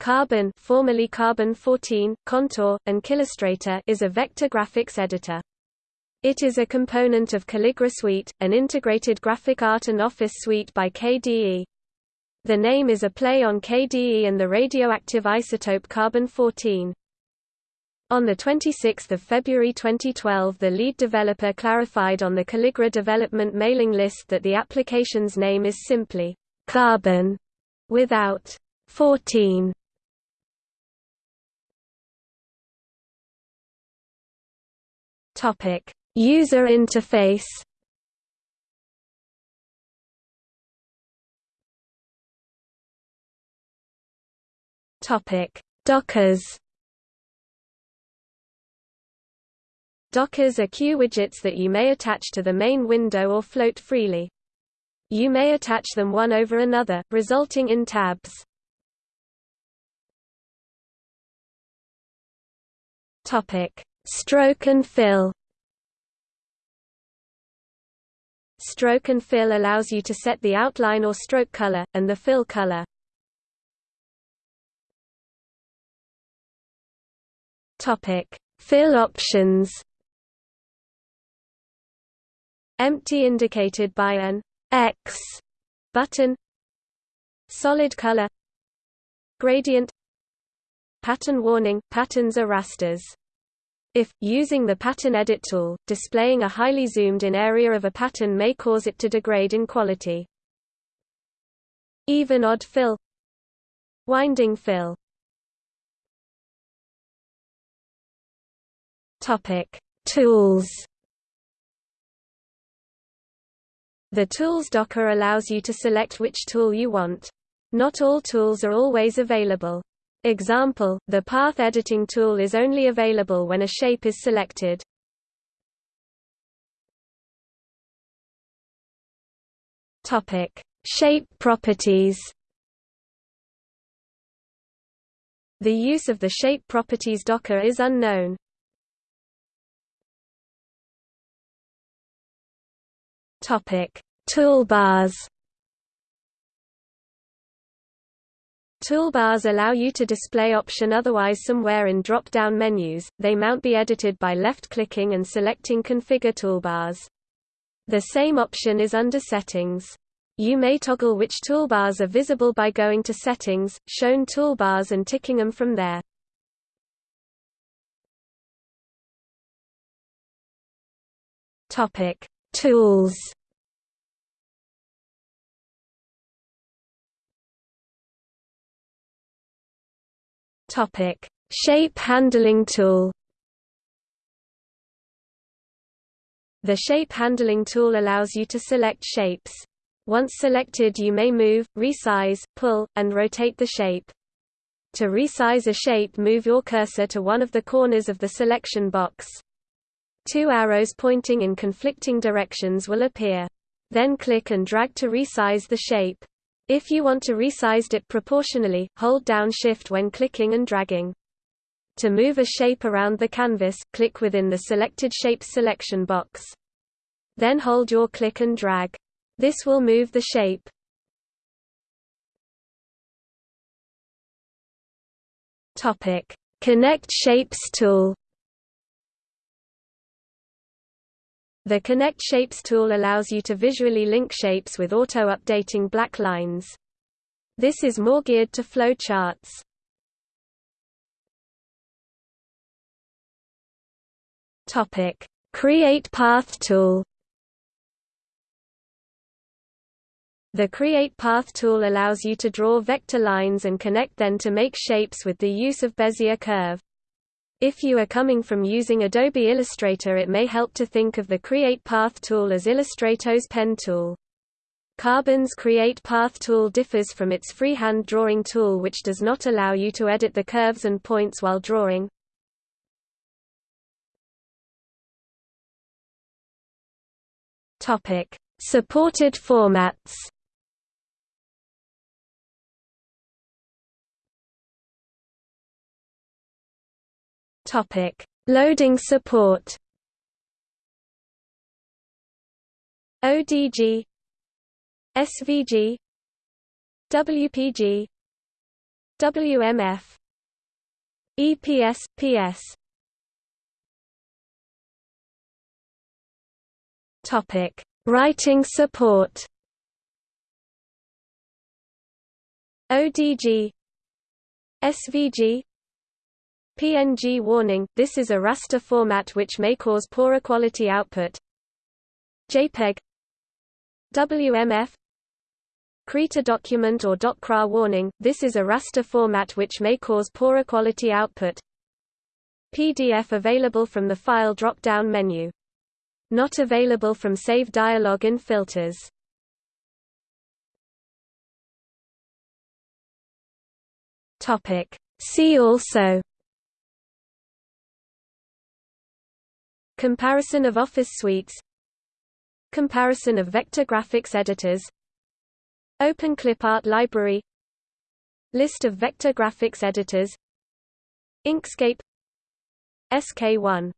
Karbon, formerly Karbon 14, Kontour, and Killustrator is a vector graphics editor. It is a component of Calligra Suite, an integrated graphic art and office suite by KDE. The name is a play on KDE and the radioactive isotope carbon-14. On 26 February 2012 the lead developer clarified on the Calligra development mailing list that the application's name is simply Karbon without 14. Topic: User interface. Topic: Dockers. Dockers are queue widgets that you may attach to the main window or float freely. You may attach them one over another, resulting in tabs. Topic: Stroke and fill Stroke and fill allows you to set the outline or stroke color, and the fill color. Fill options. Empty indicated by an X button. Solid color. Gradient. Pattern warning. Patterns are rasters. If, using the pattern edit tool, displaying a highly zoomed in area of a pattern may cause it to degrade in quality. Even odd fill Winding fill Topic: Tools. The Tools docker allows you to select which tool you want. Not all tools are always available. Example, the path editing tool is only available when a shape is selected. Topic: Shape properties. The use of the shape properties docker is unknown. Topic: Toolbars. Toolbars allow you to display option otherwise somewhere in drop-down menus, they mount be edited by left-clicking and selecting Configure toolbars. The same option is under Settings. You may toggle which toolbars are visible by going to Settings, Shown toolbars and ticking them from there. Tools Topic: Shape handling tool. The shape handling tool allows you to select shapes. Once selected you may move, resize, pull, and rotate the shape. To resize a shape move your cursor to one of the corners of the selection box. Two arrows pointing in conflicting directions will appear. Then click and drag to resize the shape. If you want to resize it proportionally, hold down Shift when clicking and dragging. To move a shape around the canvas, click within the selected shapes selection box. Then hold your click and drag. This will move the shape. Topic: Connect Shapes tool. The Connect Shapes tool allows you to visually link shapes with auto-updating black lines. This is more geared to flow charts. Topic: Create Path tool. The Create Path tool allows you to draw vector lines and connect them to make shapes with the use of Bezier curve. If you are coming from using Adobe Illustrator it may help to think of the Create Path tool as Illustrator's pen tool. Karbon's Create Path tool differs from its freehand drawing tool which does not allow you to edit the curves and points while drawing. Supported formats. Topic: Loading support. ODG SVG WPG WMF EPS PS Topic. Writing support. ODG SVG PNG warning – This is a raster format which may cause poorer quality output. JPEG WMF Krita document or DocCRA warning – This is a raster format which may cause poorer quality output. PDF available from the File drop-down menu. Not available from Save Dialog in Filters. See also Comparison of Office suites. Comparison of vector graphics editors. Open Clipart library. List of vector graphics editors. Inkscape. SK1